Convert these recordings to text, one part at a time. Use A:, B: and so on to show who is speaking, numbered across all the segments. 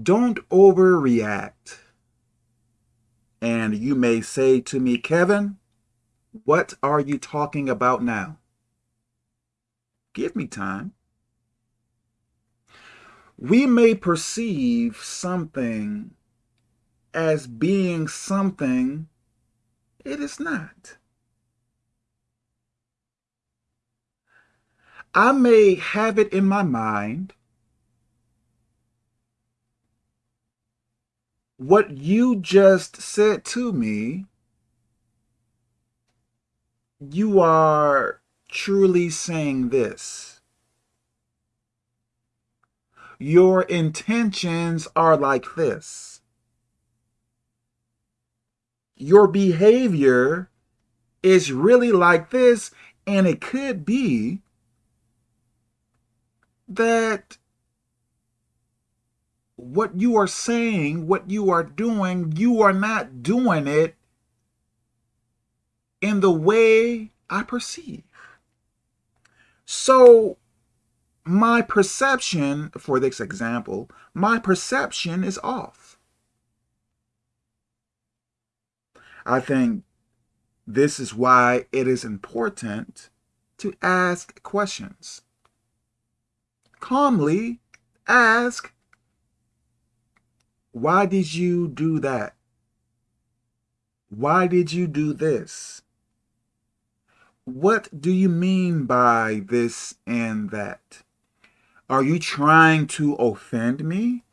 A: don't overreact. And you may say to me, Kevin, what are you talking about now? Give me time. We may perceive something as being something it is not. I may have it in my mind what you just said to me, you are truly saying this. Your intentions are like this. Your behavior is really like this, and it could be that what you are saying, what you are doing, you are not doing it in the way I perceive. So my perception, for this example, my perception is off. I think this is why it is important to ask questions. Calmly ask why did you do that? Why did you do this? What do you mean by this and that? Are you trying to offend me?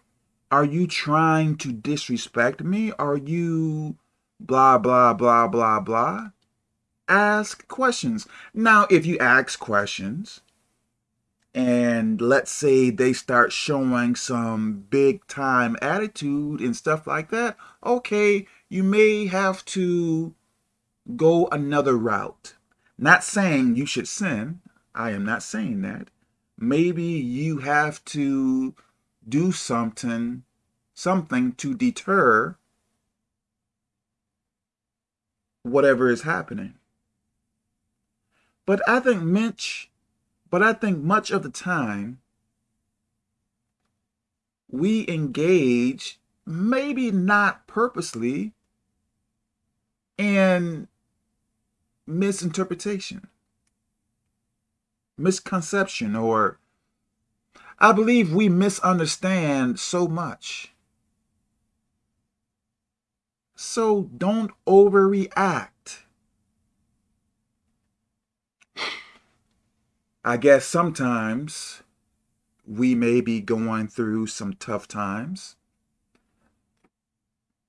A: Are you trying to disrespect me? Are you blah, blah, blah, blah, blah? Ask questions. Now, if you ask questions, and let's say they start showing some big time attitude and stuff like that, okay, you may have to go another route. Not saying you should sin. I am not saying that. Maybe you have to do something, something to deter whatever is happening. But I think Mitch but I think much of the time, we engage, maybe not purposely, in misinterpretation, misconception, or I believe we misunderstand so much. So don't overreact. I guess sometimes we may be going through some tough times.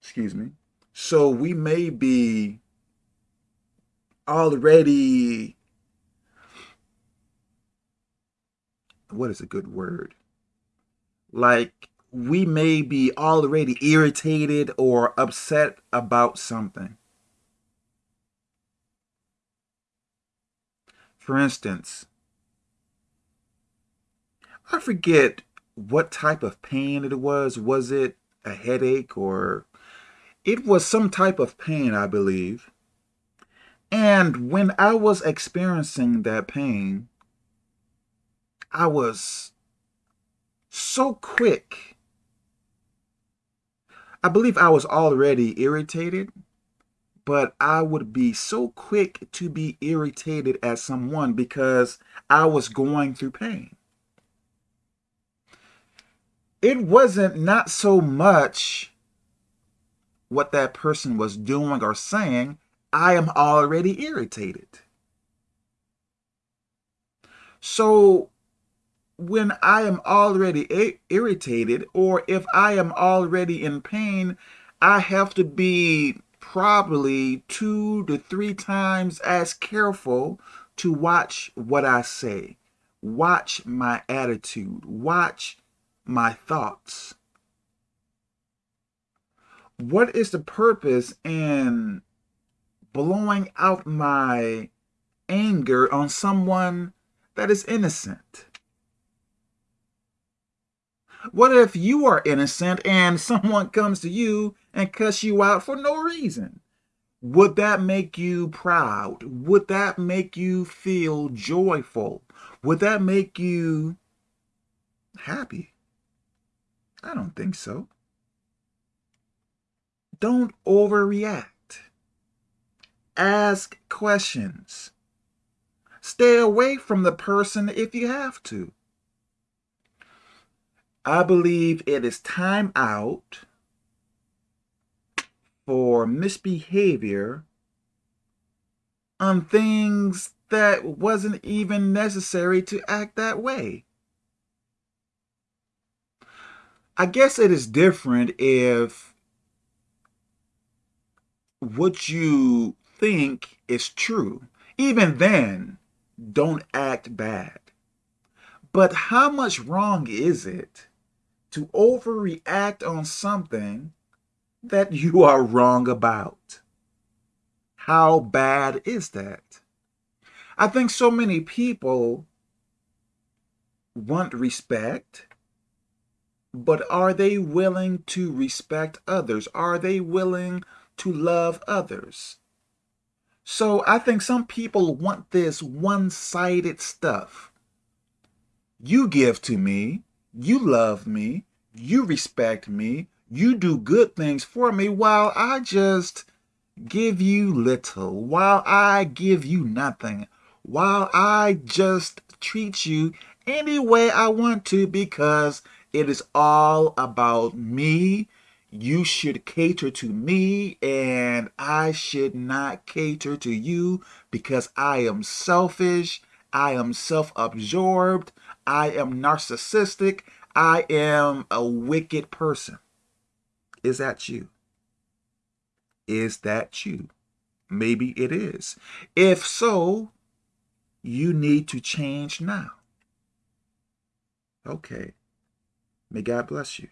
A: Excuse me. So we may be already, what is a good word? Like we may be already irritated or upset about something. For instance, I forget what type of pain it was. Was it a headache or it was some type of pain, I believe. And when I was experiencing that pain, I was so quick. I believe I was already irritated, but I would be so quick to be irritated at someone because I was going through pain it wasn't not so much what that person was doing or saying. I am already irritated. So when I am already irritated or if I am already in pain, I have to be probably two to three times as careful to watch what I say, watch my attitude, watch my thoughts? What is the purpose in blowing out my anger on someone that is innocent? What if you are innocent and someone comes to you and cuss you out for no reason? Would that make you proud? Would that make you feel joyful? Would that make you happy? I don't think so. Don't overreact. Ask questions. Stay away from the person if you have to. I believe it is time out for misbehavior on things that wasn't even necessary to act that way. I guess it is different if what you think is true. Even then, don't act bad. But how much wrong is it to overreact on something that you are wrong about? How bad is that? I think so many people want respect, but are they willing to respect others? Are they willing to love others? So I think some people want this one-sided stuff. You give to me, you love me, you respect me, you do good things for me while I just give you little, while I give you nothing, while I just treat you any way I want to because it is all about me you should cater to me and I should not cater to you because I am selfish, I am self-absorbed, I am narcissistic, I am a wicked person. Is that you? Is that you? Maybe it is. If so, you need to change now. Okay. May God bless you.